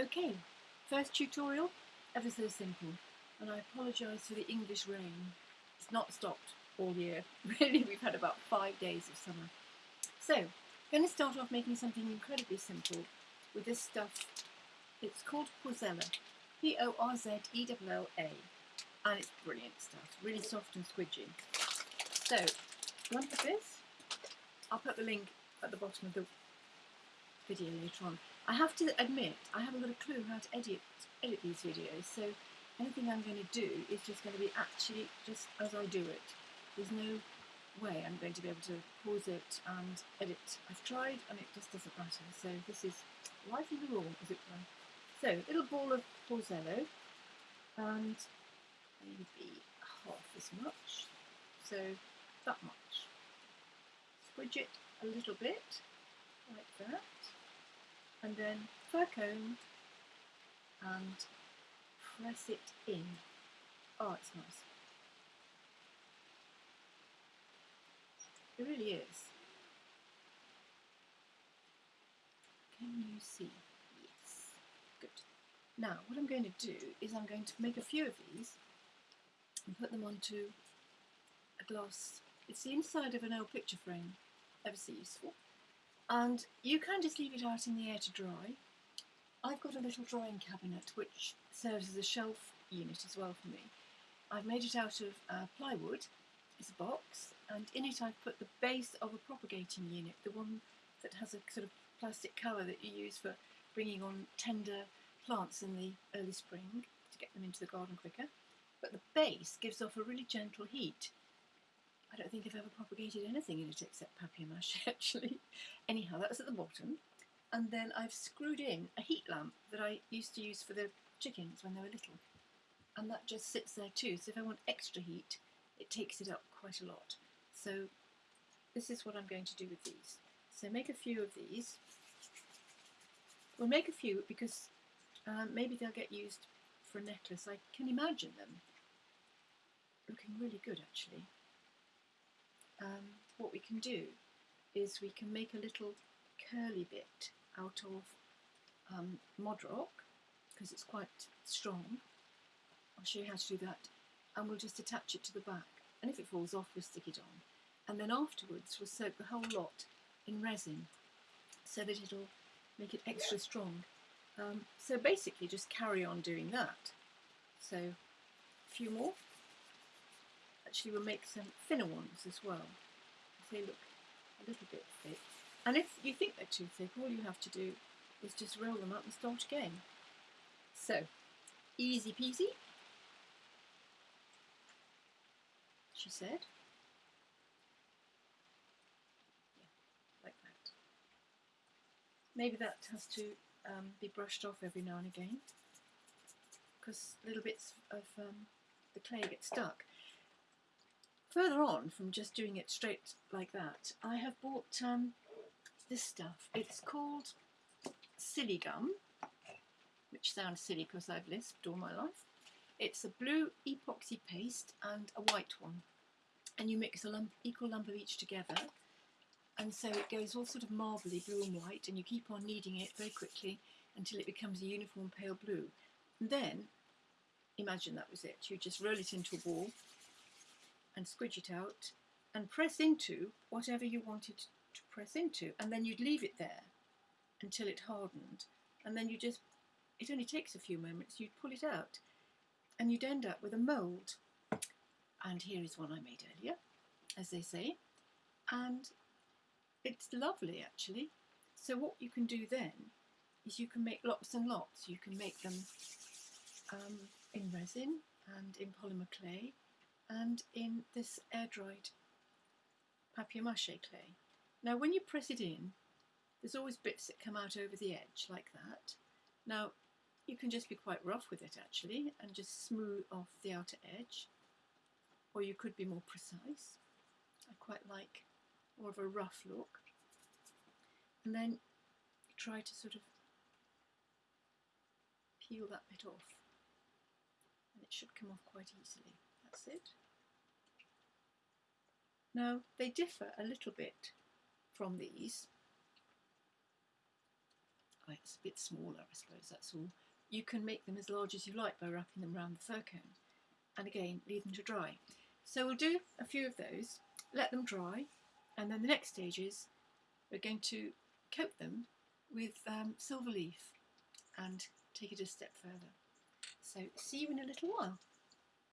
Okay, first tutorial, ever so simple, and I apologise for the English rain. It's not stopped all year. Really, we've had about five days of summer. So, I'm going to start off making something incredibly simple with this stuff. It's called Porzella, P-O-R-Z-E-L-L-A, and it's brilliant stuff, really soft and squidgy. So, lump of this, I'll put the link at the bottom of the video later on. I have to admit, I haven't got a clue how to edit, edit these videos, so anything I'm going to do is just going to be actually just as I do it. There's no way I'm going to be able to pause it and edit. I've tried and it just doesn't matter, so this is life in the raw, as it were. So, little ball of Porzella, and maybe half as much, so that much. Squidge it a little bit, like that and then fir cone and press it in. Oh, it's nice. It really is. Can you see? Yes. Good. Now, what I'm going to do is I'm going to make a few of these and put them onto a glass. It's the inside of an old picture frame. Ever so useful and you can just leave it out in the air to dry. I've got a little drying cabinet which serves as a shelf unit as well for me. I've made it out of uh, plywood, it's a box, and in it I've put the base of a propagating unit, the one that has a sort of plastic cover that you use for bringing on tender plants in the early spring to get them into the garden quicker. But the base gives off a really gentle heat I don't think I've ever propagated anything in it except papier-mâché actually. Anyhow, that's at the bottom. And then I've screwed in a heat lamp that I used to use for the chickens when they were little. And that just sits there too, so if I want extra heat, it takes it up quite a lot. So this is what I'm going to do with these. So make a few of these. We'll make a few because um, maybe they'll get used for a necklace. I can imagine them looking really good actually um, what we can do is we can make a little curly bit out of um, Mod-Rock because it's quite strong. I'll show you how to do that and we'll just attach it to the back and if it falls off we'll stick it on and then afterwards we'll soak the whole lot in resin so that it'll make it extra strong. Um, so basically just carry on doing that. So a few more actually we'll make some thinner ones as well. They look a little bit thick. And if you think they're too thick, all you have to do is just roll them up and start again. So, easy peasy, she said. Yeah, like that. Maybe that has to um, be brushed off every now and again because little bits of um, the clay get stuck. Further on from just doing it straight like that, I have bought um, this stuff. It's called Siligum, which sounds silly because I've lisped all my life. It's a blue epoxy paste and a white one. And you mix a lump, equal lump of each together. And so it goes all sort of marbly blue and white and you keep on kneading it very quickly until it becomes a uniform pale blue. And then, imagine that was it. You just roll it into a ball and squidge it out and press into whatever you wanted to press into and then you'd leave it there until it hardened. And then you just it only takes a few moments you'd pull it out and you'd end up with a mould and here is one I made earlier as they say. And it's lovely actually. So what you can do then is you can make lots and lots. You can make them um, in resin and in polymer clay and in this air-dried papier-mâché clay. Now when you press it in, there's always bits that come out over the edge like that. Now you can just be quite rough with it actually and just smooth off the outer edge or you could be more precise. I quite like more of a rough look. And then try to sort of peel that bit off and it should come off quite easily. It. Now they differ a little bit from these. It's a bit smaller, I suppose, that's all. You can make them as large as you like by wrapping them around the fir cone. And again, leave them to dry. So we'll do a few of those, let them dry, and then the next stage is we're going to coat them with um, silver leaf and take it a step further. So see you in a little while.